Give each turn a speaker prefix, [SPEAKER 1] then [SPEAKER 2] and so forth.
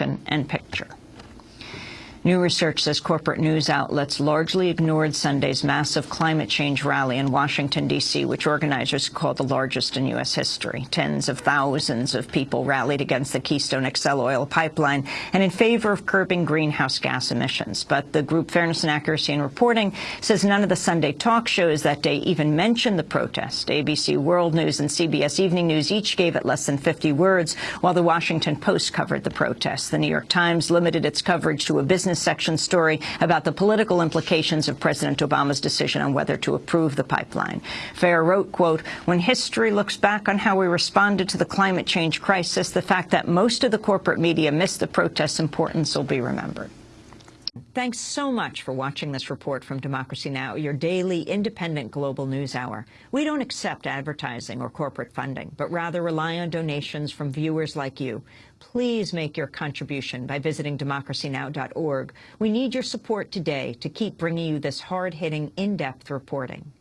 [SPEAKER 1] motion and picture. New research says corporate news outlets largely ignored Sunday's massive climate change rally in Washington, D.C., which organizers called the largest in U.S. history. Tens of thousands of people rallied against the Keystone XL oil pipeline and in favor of curbing greenhouse gas emissions. But the group Fairness and Accuracy in Reporting says none of the Sunday talk shows that day even mentioned the protest. ABC World News and CBS Evening News each gave it less than 50 words, while the Washington Post covered the protest. The New York Times limited its coverage to a business business section story about the political implications of President Obama's decision on whether to approve the pipeline. FAIR wrote, quote, when history looks back on how we responded to the climate change crisis, the fact that most of the corporate media missed the protest's importance will be remembered. Thanks so much for watching this report from Democracy Now!, your daily independent global news hour. We don't accept advertising or corporate funding, but rather rely on donations from viewers like you. Please make your contribution by visiting democracynow.org. We need your support today to keep bringing you this hard-hitting, in-depth reporting.